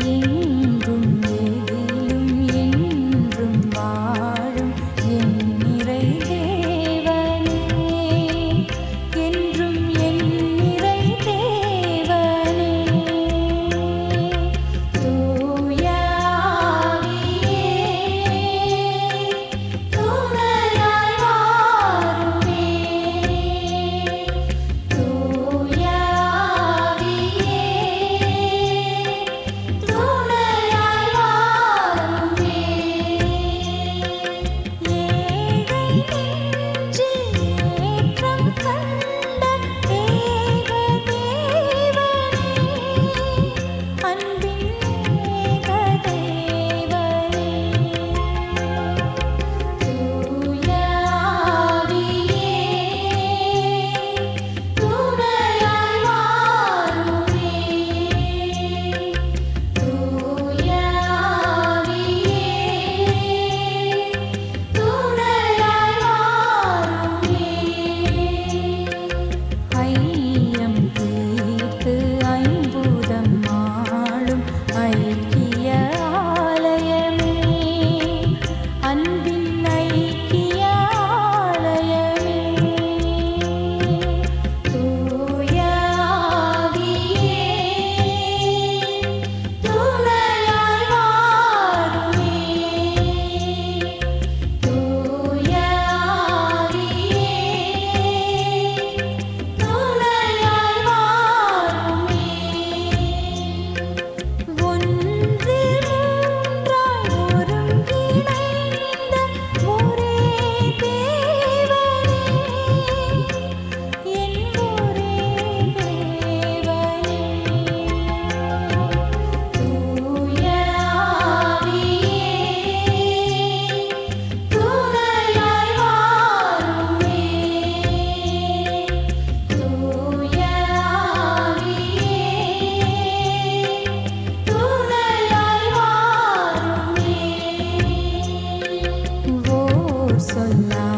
being so soñar.